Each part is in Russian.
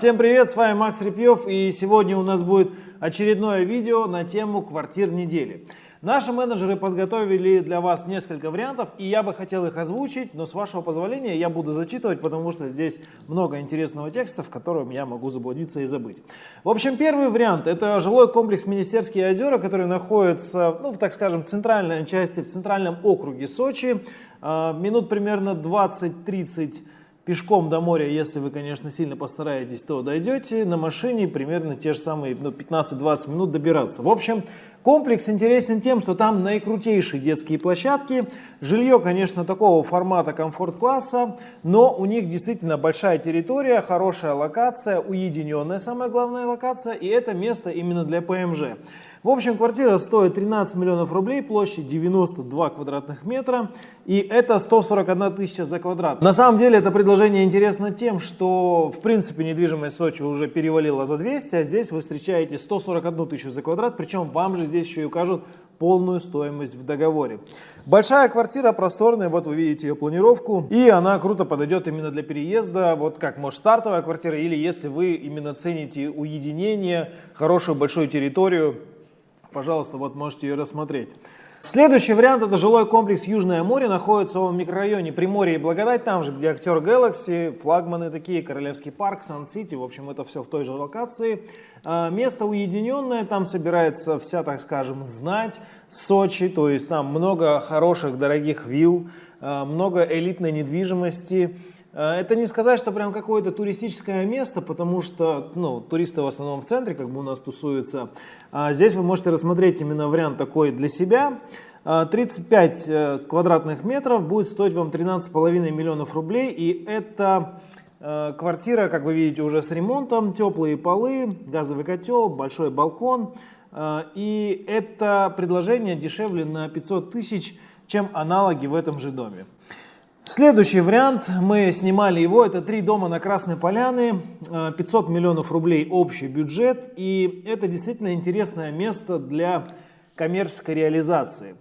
Всем привет, с вами Макс Репьев и сегодня у нас будет очередное видео на тему квартир недели. Наши менеджеры подготовили для вас несколько вариантов, и я бы хотел их озвучить, но с вашего позволения я буду зачитывать, потому что здесь много интересного текста, в котором я могу заблудиться и забыть. В общем, первый вариант – это жилой комплекс Министерские озера, который находится, ну, так скажем, в центральной части, в центральном округе Сочи. А, минут примерно 20-30 Пешком до моря, если вы, конечно, сильно постараетесь, то дойдете. На машине примерно те же самые ну, 15-20 минут добираться. В общем, комплекс интересен тем, что там наикрутейшие детские площадки. Жилье, конечно, такого формата комфорт-класса, но у них действительно большая территория, хорошая локация, уединенная самая главная локация, и это место именно для ПМЖ. В общем, квартира стоит 13 миллионов рублей, площадь 92 квадратных метра, и это 141 тысяча за квадрат. На самом деле это предложение интересно тем, что в принципе недвижимость Сочи уже перевалила за 200, а здесь вы встречаете 141 тысячу за квадрат, причем вам же здесь еще и укажут полную стоимость в договоре. Большая квартира, просторная, вот вы видите ее планировку, и она круто подойдет именно для переезда, вот как может стартовая квартира, или если вы именно цените уединение, хорошую большую территорию, Пожалуйста, вот можете ее рассмотреть. Следующий вариант это жилой комплекс Южное море, находится он в микрорайоне Приморье и Благодать, там же, где актер Galaxy, флагманы такие, Королевский парк, Сан-Сити, в общем, это все в той же локации. А, место уединенное, там собирается вся, так скажем, знать Сочи, то есть там много хороших, дорогих вилл, а, много элитной недвижимости, это не сказать, что прям какое-то туристическое место, потому что ну, туристы в основном в центре как бы у нас тусуются. А здесь вы можете рассмотреть именно вариант такой для себя. 35 э, э, квадратных метров будет стоить вам 13,5 миллионов рублей. И это квартира, как вы видите, уже с ремонтом, теплые полы, газовый котел, большой балкон. И это предложение дешевле на 500 тысяч, чем аналоги в этом же доме. Следующий вариант, мы снимали его, это три дома на Красной Поляне, 500 э, миллионов рублей общий бюджет, и это действительно интересное место для коммерческой реализации.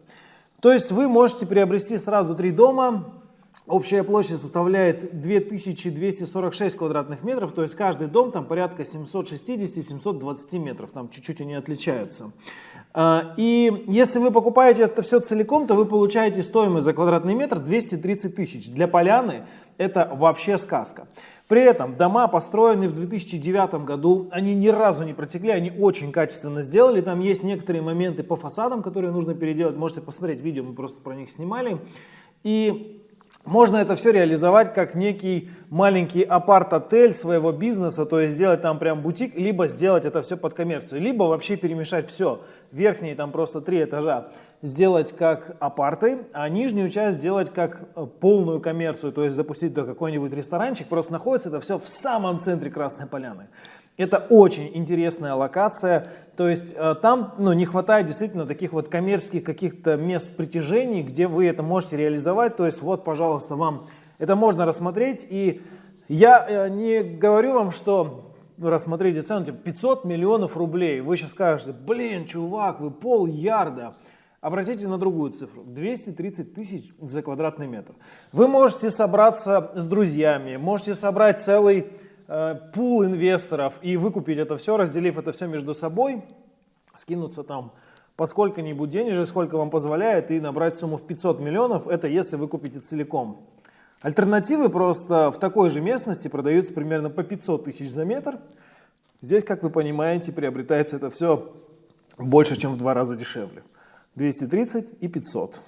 То есть вы можете приобрести сразу три дома, общая площадь составляет 2246 квадратных метров, то есть каждый дом там порядка 760-720 метров, там чуть-чуть они отличаются. А, и если вы покупаете это все целиком, то вы получаете стоимость за квадратный метр 230 тысяч. Для поляны это вообще сказка. При этом дома, построенные в 2009 году, они ни разу не протекли, они очень качественно сделали. Там есть некоторые моменты по фасадам, которые нужно переделать. Можете посмотреть видео, мы просто про них снимали. И можно это все реализовать как некий маленький апарт-отель своего бизнеса, то есть сделать там прям бутик, либо сделать это все под коммерцию, либо вообще перемешать все. Верхние там просто три этажа сделать как апарты, а нижнюю часть сделать как э, полную коммерцию, то есть запустить до какой-нибудь ресторанчик, просто находится это все в самом центре Красной Поляны. Это очень интересная локация, то есть э, там ну, не хватает действительно таких вот коммерческих каких-то мест притяжений, где вы это можете реализовать, то есть вот, пожалуйста, вам это можно рассмотреть, и я э, не говорю вам, что рассмотрите цену, типа 500 миллионов рублей, вы сейчас скажете, блин, чувак, вы пол ярда, Обратите на другую цифру. 230 тысяч за квадратный метр. Вы можете собраться с друзьями, можете собрать целый пул инвесторов и выкупить это все, разделив это все между собой, скинуться там по сколько-нибудь денежек, сколько вам позволяет, и набрать сумму в 500 миллионов, это если вы купите целиком. Альтернативы просто в такой же местности продаются примерно по 500 тысяч за метр. Здесь, как вы понимаете, приобретается это все больше, чем в два раза дешевле. 230 и 500.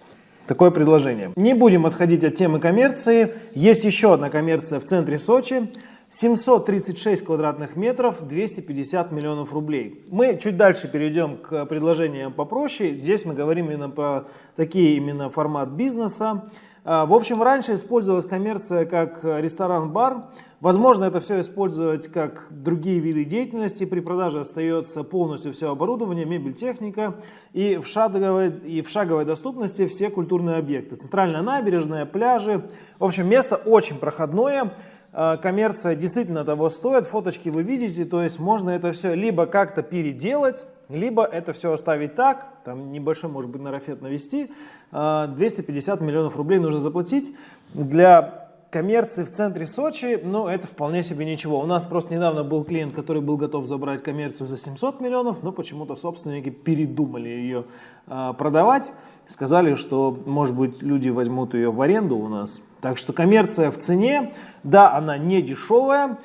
Такое предложение. Не будем отходить от темы коммерции. Есть еще одна коммерция в центре Сочи. 736 квадратных метров, 250 миллионов рублей. Мы чуть дальше перейдем к предложениям попроще. Здесь мы говорим именно про такие именно формат бизнеса. А, в общем, раньше использовалась коммерция как ресторан-бар. Возможно, это все использовать как другие виды деятельности. При продаже остается полностью все оборудование, мебель, техника. И в шаговой, и в шаговой доступности все культурные объекты. Центральная набережная, пляжи. В общем, место очень проходное. А, коммерция действительно того стоит, фоточки вы видите, то есть можно это все либо как-то переделать, либо это все оставить так, там небольшой может быть нарафет навести, 250 а, миллионов рублей нужно заплатить для коммерции в центре Сочи, ну, это вполне себе ничего. У нас просто недавно был клиент, который был готов забрать коммерцию за 700 миллионов, но почему-то собственники передумали ее э, продавать. Сказали, что, может быть, люди возьмут ее в аренду у нас. Так что коммерция в цене, да, она не дешевая,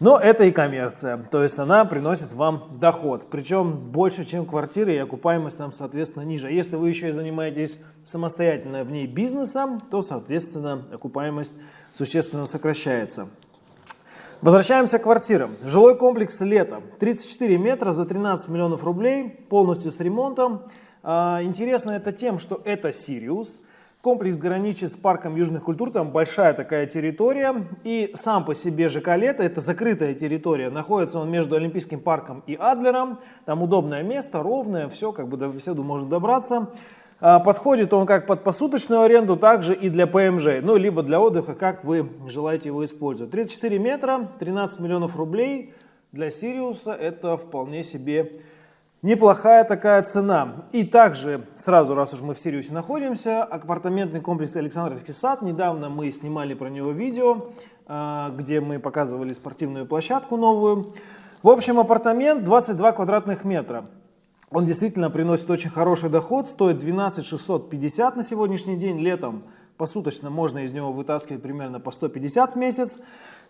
но это и коммерция, то есть она приносит вам доход, причем больше, чем квартиры, и окупаемость там, соответственно, ниже. А если вы еще и занимаетесь самостоятельно в ней бизнесом, то, соответственно, окупаемость существенно сокращается. Возвращаемся к квартирам. Жилой комплекс «Лето». 34 метра за 13 миллионов рублей, полностью с ремонтом. А, интересно это тем, что это «Сириус». Комплекс граничит с парком южных культур, там большая такая территория. И сам по себе ЖК «Лето» это закрытая территория. Находится он между Олимпийским парком и Адлером. Там удобное место, ровное, все, как бы до беседу можно добраться. А, подходит он как под посуточную аренду, также и для ПМЖ, ну, либо для отдыха, как вы желаете его использовать. 34 метра, 13 миллионов рублей для Сириуса это вполне себе неплохая такая цена. И также, сразу, раз уж мы в Сириусе находимся, апартаментный комплекс Александровский сад. Недавно мы снимали про него видео, а, где мы показывали спортивную площадку новую. В общем, апартамент 22 квадратных метра. Он действительно приносит очень хороший доход, стоит 12 650 на сегодняшний день, летом посуточно можно из него вытаскивать примерно по 150 в месяц.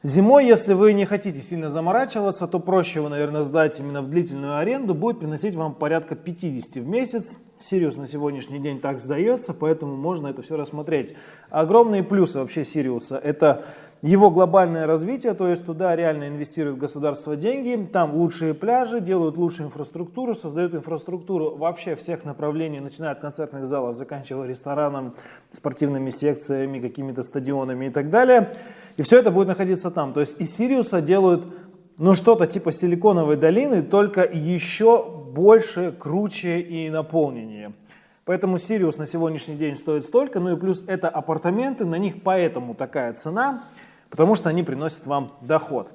Зимой, если вы не хотите сильно заморачиваться, то проще его, наверное, сдать именно в длительную аренду, будет приносить вам порядка 50 в месяц. Сириус на сегодняшний день так сдается, поэтому можно это все рассмотреть. Огромные плюсы вообще Сириуса – это его глобальное развитие, то есть туда реально инвестирует государство деньги, там лучшие пляжи, делают лучшую инфраструктуру, создают инфраструктуру вообще всех направлений, начиная от концертных залов, заканчивая рестораном, спортивными секциями, какими-то стадионами и так далее. И все это будет находиться там. То есть из Сириуса делают ну что-то типа силиконовой долины, только еще больше, круче и наполненнее. Поэтому Сириус на сегодняшний день стоит столько, ну и плюс это апартаменты, на них поэтому такая цена – потому что они приносят вам доход.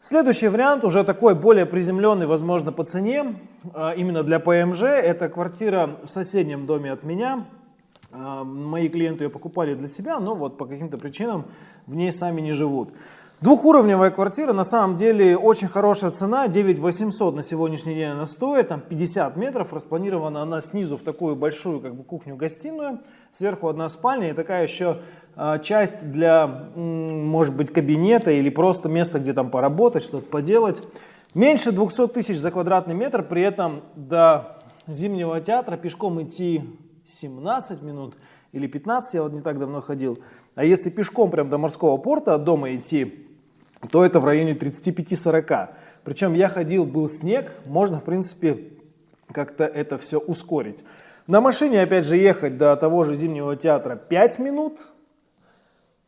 Следующий вариант, уже такой более приземленный, возможно, по цене, а, именно для ПМЖ, это квартира в соседнем доме от меня. А, мои клиенты ее покупали для себя, но вот по каким-то причинам в ней сами не живут. Двухуровневая квартира, на самом деле очень хорошая цена, 9 800 на сегодняшний день она стоит, там 50 метров, распланирована она снизу в такую большую как бы кухню-гостиную, сверху одна спальня и такая еще э, часть для, может быть, кабинета или просто место, где там поработать, что-то поделать. Меньше 200 тысяч за квадратный метр, при этом до Зимнего театра пешком идти 17 минут или 15, я вот не так давно ходил. А если пешком прям до морского порта от дома идти то это в районе 35-40. Причем я ходил, был снег, можно в принципе как-то это все ускорить. На машине опять же ехать до того же Зимнего театра 5 минут,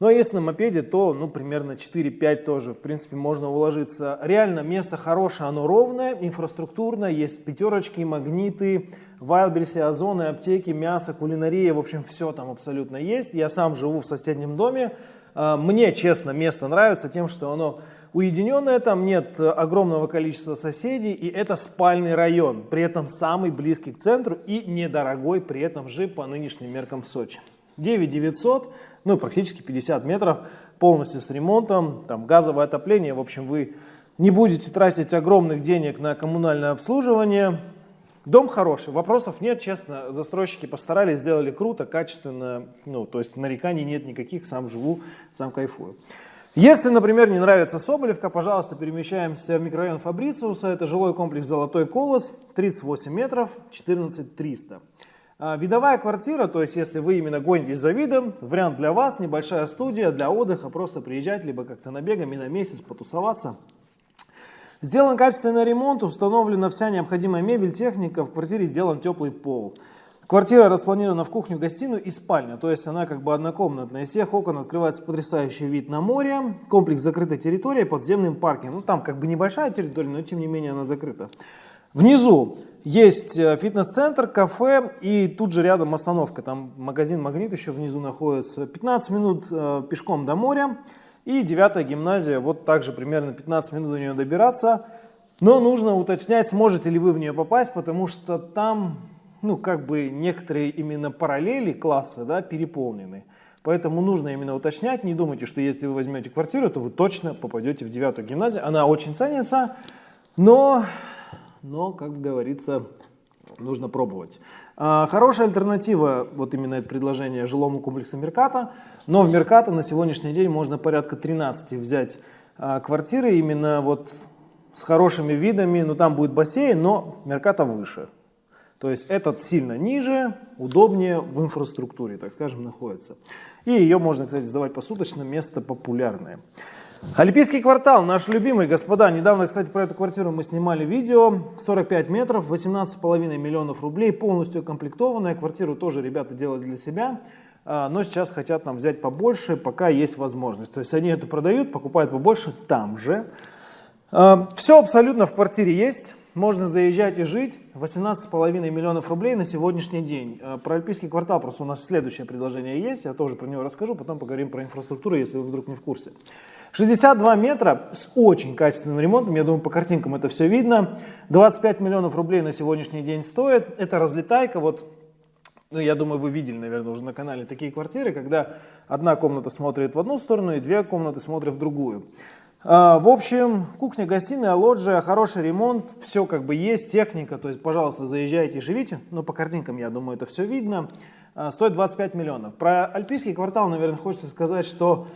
но если на мопеде, то ну, примерно 4-5 тоже, в принципе, можно уложиться. Реально место хорошее, оно ровное, инфраструктурное, есть пятерочки, магниты, вайлдберрисы, озоны, аптеки, мясо, кулинария, в общем, все там абсолютно есть. Я сам живу в соседнем доме, мне, честно, место нравится тем, что оно уединенное, там нет огромного количества соседей, и это спальный район, при этом самый близкий к центру и недорогой при этом же по нынешним меркам Сочи. 9 900, ну практически 50 метров, полностью с ремонтом, там газовое отопление, в общем, вы не будете тратить огромных денег на коммунальное обслуживание, Дом хороший, вопросов нет, честно, застройщики постарались, сделали круто, качественно, ну, то есть нареканий нет никаких, сам живу, сам кайфую. Если, например, не нравится Соболевка, пожалуйста, перемещаемся в микрорайон Фабрициуса, это жилой комплекс «Золотой колос», 38 метров, 14 300. А, видовая квартира, то есть если вы именно гонитесь за видом, вариант для вас, небольшая студия для отдыха, просто приезжать, либо как-то набегами на месяц потусоваться – Сделан качественный ремонт, установлена вся необходимая мебель, техника, в квартире сделан теплый пол. Квартира распланирована в кухню, гостиную и спальню, то есть она как бы однокомнатная. Из всех окон открывается потрясающий вид на море, комплекс закрытой территории, подземным паркингом. Ну там как бы небольшая территория, но тем не менее она закрыта. Внизу есть э, фитнес-центр, кафе и тут же рядом остановка. Там магазин «Магнит» еще внизу находится. 15 минут э, пешком до моря. И девятая гимназия, вот также примерно 15 минут до нее добираться. Но нужно уточнять, сможете ли вы в нее попасть, потому что там, ну, как бы некоторые именно параллели класса, да, переполнены. Поэтому нужно именно уточнять, не думайте, что если вы возьмете квартиру, то вы точно попадете в девятую гимназию. Она очень ценится, но, но как говорится, нужно пробовать. А, хорошая альтернатива, вот именно это предложение жилому комплексу Мерката, но в Мерката на сегодняшний день можно порядка 13 взять а, квартиры именно вот с хорошими видами, ну там будет бассейн, но Мерката выше. То есть этот сильно ниже, удобнее в инфраструктуре, так скажем, находится. И ее можно, кстати, сдавать посуточно, место популярное. Олимпийский квартал, наш любимый, господа. Недавно, кстати, про эту квартиру мы снимали видео. 45 метров, 18,5 миллионов рублей, полностью комплектованная. Квартиру тоже ребята делают для себя. А, но сейчас хотят нам взять побольше, пока есть возможность. То есть они эту продают, покупают побольше там же. А, Все абсолютно в квартире есть. Можно заезжать и жить. 18,5 миллионов рублей на сегодняшний день. А, про Альпийский квартал просто у нас следующее предложение есть. Я тоже про него расскажу. Потом поговорим про инфраструктуру, если вы вдруг не в курсе. 62 метра с очень качественным ремонтом. Я думаю, по картинкам это все видно. 25 миллионов рублей на сегодняшний день стоит. Это разлетайка. Вот ну, я думаю, вы видели, наверное, уже на канале такие квартиры, когда одна комната смотрит в одну сторону и две комнаты смотрят в другую. А, в общем, кухня, гостиная, лоджия, хороший ремонт, все как бы есть, техника, то есть, пожалуйста, заезжайте и живите. Но по картинкам, я думаю, это все видно. А, стоит 25 миллионов. Про Альпийский квартал, наверное, хочется сказать, что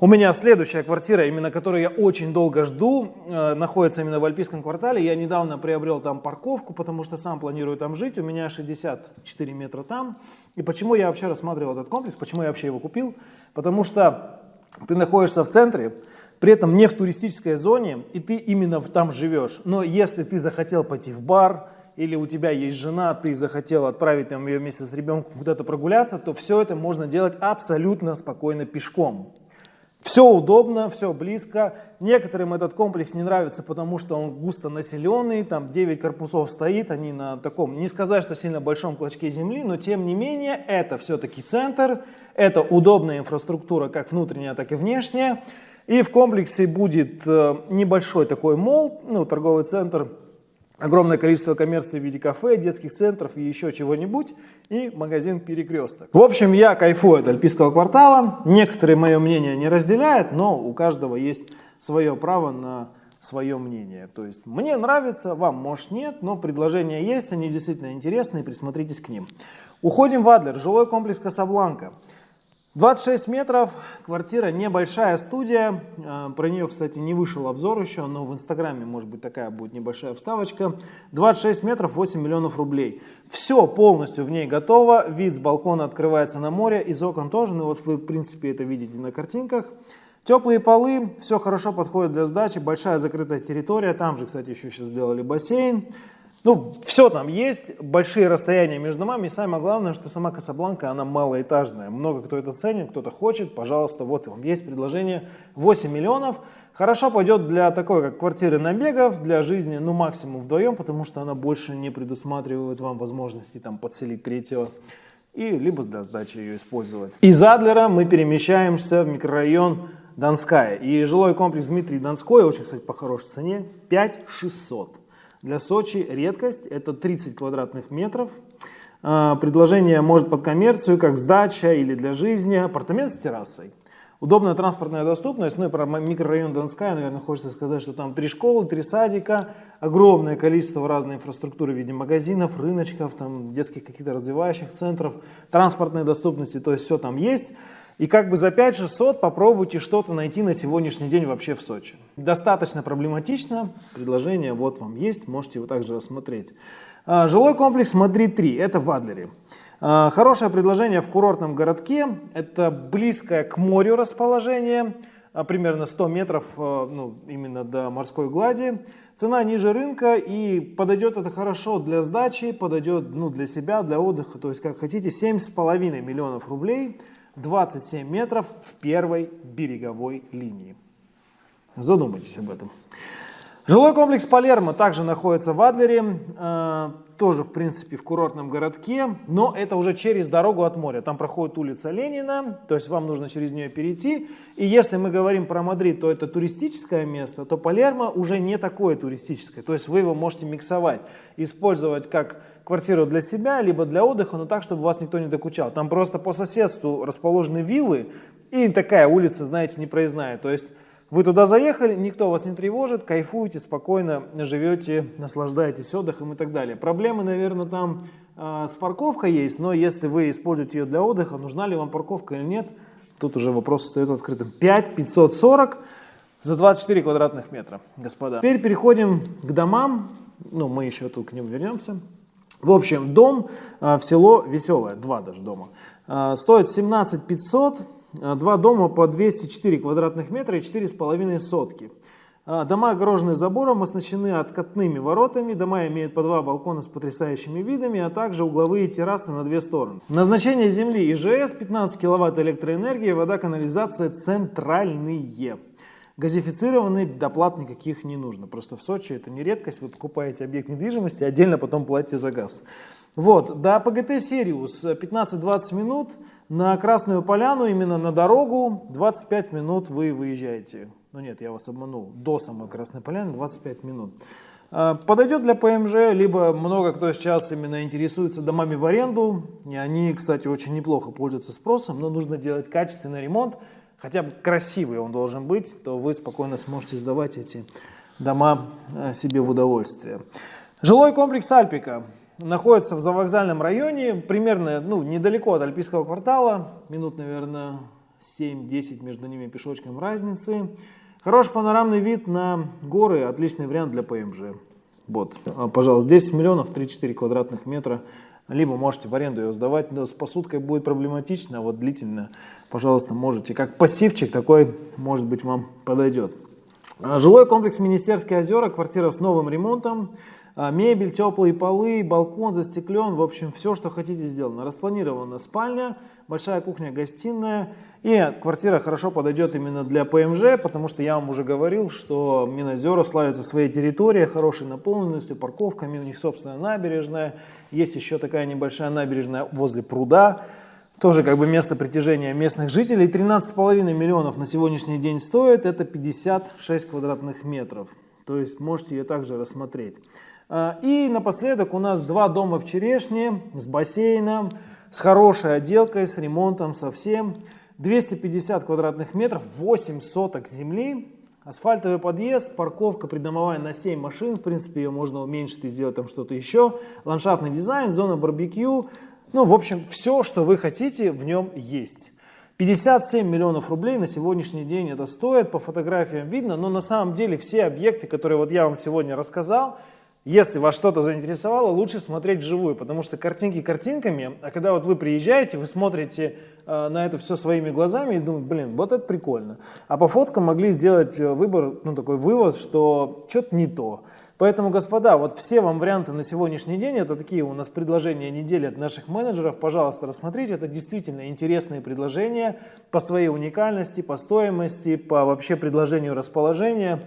у меня следующая квартира, именно которую я очень долго жду, э, находится именно в Альпийском квартале. Я недавно приобрел там парковку, потому что сам планирую там жить. У меня 64 метра там. И почему я вообще рассматривал этот комплекс, почему я вообще его купил? Потому что ты находишься в центре, при этом не в туристической зоне, и ты именно там живешь. Но если ты захотел пойти в бар, или у тебя есть жена, ты захотел отправить там, ее вместе с ребенком куда-то прогуляться, то все это можно делать абсолютно спокойно пешком. Все удобно, все близко. Некоторым этот комплекс не нравится, потому что он густо населенный, там 9 корпусов стоит, они на таком, не сказать, что сильно большом клочке земли, но тем не менее это все-таки центр, это удобная инфраструктура, как внутренняя, так и внешняя. И в комплексе будет э, небольшой такой мол, ну, торговый центр, огромное количество коммерции в виде кафе, детских центров и еще чего-нибудь, и магазин «Перекресток». В общем, я кайфую от Альпийского квартала, некоторые мое мнение не разделяют, но у каждого есть свое право на свое мнение. То есть мне нравится, вам может нет, но предложения есть, они действительно интересные, присмотритесь к ним. Уходим в Адлер, жилой комплекс «Касабланка». 26 метров, квартира, небольшая студия. А, про нее, кстати, не вышел обзор еще, но в инстаграме, может быть, такая будет небольшая вставочка. 26 метров, 8 миллионов рублей. Все полностью в ней готово. Вид с балкона открывается на море, из окон тоже. Ну вот вы, в принципе, это видите на картинках. Теплые полы, все хорошо подходит для сдачи. Большая закрытая территория. Там же, кстати, еще сейчас сделали бассейн. Ну, все там есть, большие расстояния между домами, и самое главное, что сама Касабланка, она малоэтажная. Много кто это ценит, кто-то хочет, пожалуйста, вот вам есть предложение 8 миллионов. Хорошо пойдет для такой, как квартиры набегов, для жизни, ну, максимум вдвоем, потому что она больше не предусматривает вам возможности там подселить третьего и либо для сдачи ее использовать. Из Адлера мы перемещаемся в микрорайон Донская. И жилой комплекс Дмитрий Донской, очень, кстати, по хорошей цене, 5600. Для Сочи редкость, это 30 квадратных метров. А, предложение может под коммерцию, как сдача или для жизни, апартамент с террасой. Удобная транспортная доступность, ну и про микрорайон Донская, наверное, хочется сказать, что там три школы, три садика, огромное количество разной инфраструктуры в виде магазинов, рыночков, там детских каких-то развивающих центров, транспортной доступности, то есть все там есть. И как бы за 5600 попробуйте что-то найти на сегодняшний день вообще в Сочи. Достаточно проблематично, предложение вот вам есть, можете его также рассмотреть. А, жилой комплекс Мадри-3, это в Адлере. А, хорошее предложение в курортном городке, это близкое к морю расположение, а, примерно 100 метров ну, именно до морской глади. Цена ниже рынка и подойдет это хорошо для сдачи, подойдет ну, для себя, для отдыха, то есть как хотите, 7,5 миллионов рублей – 27 метров в первой береговой линии. Задумайтесь об этом. Жилой комплекс Палермо также находится в Адлере, э, тоже, в принципе, в курортном городке, но это уже через дорогу от моря. Там проходит улица Ленина, то есть вам нужно через нее перейти. И если мы говорим про Мадрид, то это туристическое место, то Палермо уже не такое туристическое. То есть вы его можете миксовать, использовать как квартиру для себя, либо для отдыха, но так, чтобы вас никто не докучал. Там просто по соседству расположены виллы и такая улица, знаете, непроездная. То есть вы туда заехали, никто вас не тревожит, кайфуете, спокойно живете, наслаждаетесь отдыхом и так далее. Проблемы, наверное, там э, с парковкой есть, но если вы используете ее для отдыха, нужна ли вам парковка или нет, тут уже вопрос остается открытым. 5 540 за 24 квадратных метра, господа. Теперь переходим к домам, ну мы еще тут к ним вернемся. В общем, дом э, в село Веселое, два даже дома, э, стоит 17 500 Э, два дома по 204 квадратных метра и 4,5 сотки. Э, дома огорожены забором, оснащены откатными воротами, дома имеют по два балкона с потрясающими видами, а также угловые террасы на две стороны. Назначение земли ИЖС 15 киловатт электроэнергии, вода, канализация центральные. Газифицированный доплат никаких не нужно. Просто в Сочи это не редкость, вы покупаете объект недвижимости, отдельно потом платите за газ. Вот, до ПГТ Сириус 15-20 минут, на Красную Поляну, именно на дорогу, 25 минут вы выезжаете. Ну нет, я вас обманул, до самой Красной Поляны 25 минут. А, подойдет для ПМЖ, либо много кто сейчас именно интересуется домами в аренду. И они, кстати, очень неплохо пользуются спросом, но нужно делать качественный ремонт, хотя бы красивый он должен быть, то вы спокойно сможете сдавать эти дома а, себе в удовольствие. Жилой комплекс Альпика находится в завокзальном районе, примерно ну, недалеко от Альпийского квартала, минут, наверное, 7-10 между ними пешочком разницы. Хороший панорамный вид на горы, отличный вариант для ПМЖ. Вот, а, пожалуйста, 10 миллионов 3-4 квадратных метра. Либо можете в аренду ее сдавать, но с посудкой будет проблематично, а вот длительно, пожалуйста, можете. Как пассивчик такой, может быть, вам подойдет. А, жилой комплекс Министерские озера, квартира с новым ремонтом. А, мебель, теплые полы, балкон застеклен, в общем, все, что хотите сделано. Распланирована спальня, большая кухня, гостиная. И квартира хорошо подойдет именно для ПМЖ, потому что я вам уже говорил, что Минозера славится своей территорией, хорошей наполненностью, парковками, у них собственная набережная. Есть еще такая небольшая набережная возле пруда. Тоже как бы место притяжения местных жителей. 13,5 миллионов на сегодняшний день стоит, это 56 квадратных метров. То есть можете ее также рассмотреть. А, и напоследок у нас два дома в Черешне с бассейном, с хорошей отделкой, с ремонтом совсем. 250 квадратных метров, 8 соток земли, асфальтовый подъезд, парковка придомовая на 7 машин, в принципе ее можно уменьшить и сделать там что-то еще, ландшафтный дизайн, зона барбекю, ну в общем все, что вы хотите в нем есть. 57 миллионов рублей на сегодняшний день это стоит, по фотографиям видно, но на самом деле все объекты, которые вот я вам сегодня рассказал, если вас что-то заинтересовало, лучше смотреть вживую, потому что картинки картинками, а когда вот вы приезжаете, вы смотрите э, на это все своими глазами и думаете, блин, вот это прикольно. А по фоткам могли сделать э, выбор, ну такой вывод, что что-то не то. Поэтому, господа, вот все вам варианты на сегодняшний день, это такие у нас предложения недели от наших менеджеров, пожалуйста, рассмотрите, это действительно интересные предложения по своей уникальности, по стоимости, по вообще предложению расположения.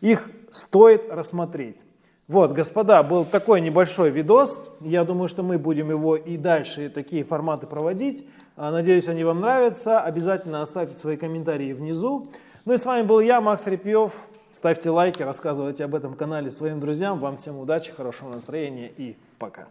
Их стоит рассмотреть. Вот, господа, был такой небольшой видос. Я думаю, что мы будем его и дальше такие форматы проводить. А, надеюсь, они вам нравятся. Обязательно оставьте свои комментарии внизу. Ну и с вами был я, Макс Репьев. Ставьте лайки, рассказывайте об этом канале своим друзьям. Вам всем удачи, хорошего настроения и пока.